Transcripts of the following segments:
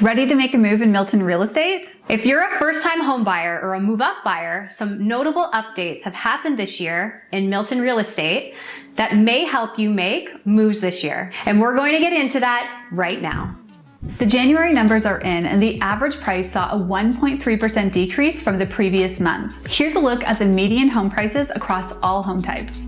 Ready to make a move in Milton real estate? If you're a first-time home buyer or a move-up buyer, some notable updates have happened this year in Milton real estate that may help you make moves this year. And we're going to get into that right now. The January numbers are in and the average price saw a 1.3% decrease from the previous month. Here's a look at the median home prices across all home types.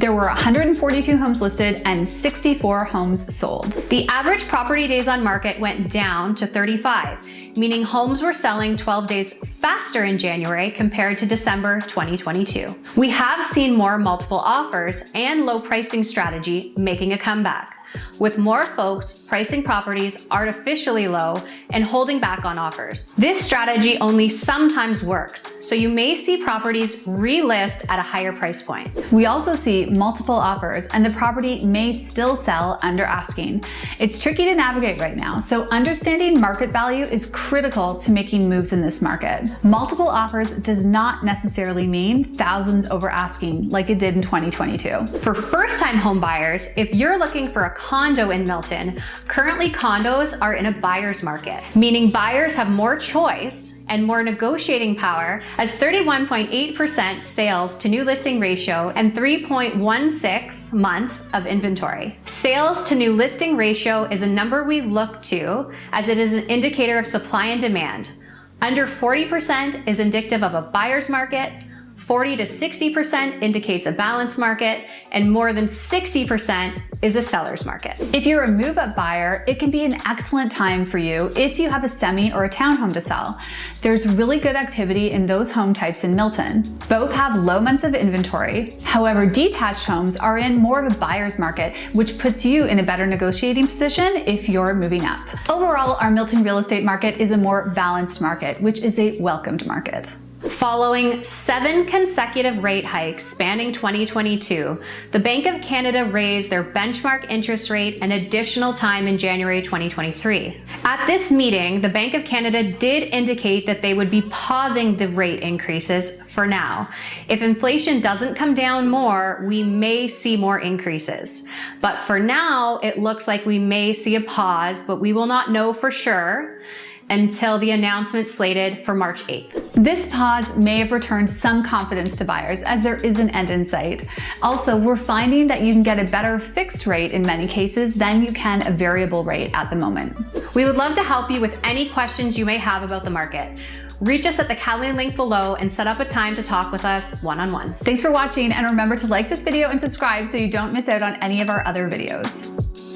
There were 142 homes listed and 64 homes sold. The average property days on market went down to 35, meaning homes were selling 12 days faster in January compared to December 2022. We have seen more multiple offers and low pricing strategy making a comeback with more folks pricing properties artificially low and holding back on offers. This strategy only sometimes works, so you may see properties relist at a higher price point. We also see multiple offers and the property may still sell under asking. It's tricky to navigate right now, so understanding market value is critical to making moves in this market. Multiple offers does not necessarily mean thousands over asking like it did in 2022. For first-time home buyers, if you're looking for a condo in Milton, currently condos are in a buyer's market, meaning buyers have more choice and more negotiating power as 31.8% sales to new listing ratio and 3.16 months of inventory. Sales to new listing ratio is a number we look to as it is an indicator of supply and demand. Under 40% is indicative of a buyer's market, 40 to 60% indicates a balanced market, and more than 60% is a seller's market. If you're a move-up buyer, it can be an excellent time for you if you have a semi or a townhome to sell. There's really good activity in those home types in Milton. Both have low months of inventory. However, detached homes are in more of a buyer's market, which puts you in a better negotiating position if you're moving up. Overall, our Milton real estate market is a more balanced market, which is a welcomed market. Following seven consecutive rate hikes spanning 2022, the Bank of Canada raised their benchmark interest rate an additional time in January 2023. At this meeting, the Bank of Canada did indicate that they would be pausing the rate increases for now. If inflation doesn't come down more, we may see more increases. But for now, it looks like we may see a pause, but we will not know for sure until the announcement slated for March 8th. This pause may have returned some confidence to buyers as there is an end in sight. Also, we're finding that you can get a better fixed rate in many cases than you can a variable rate at the moment. We would love to help you with any questions you may have about the market. Reach us at the Calendly link below and set up a time to talk with us one-on-one. -on -one. Thanks for watching and remember to like this video and subscribe so you don't miss out on any of our other videos.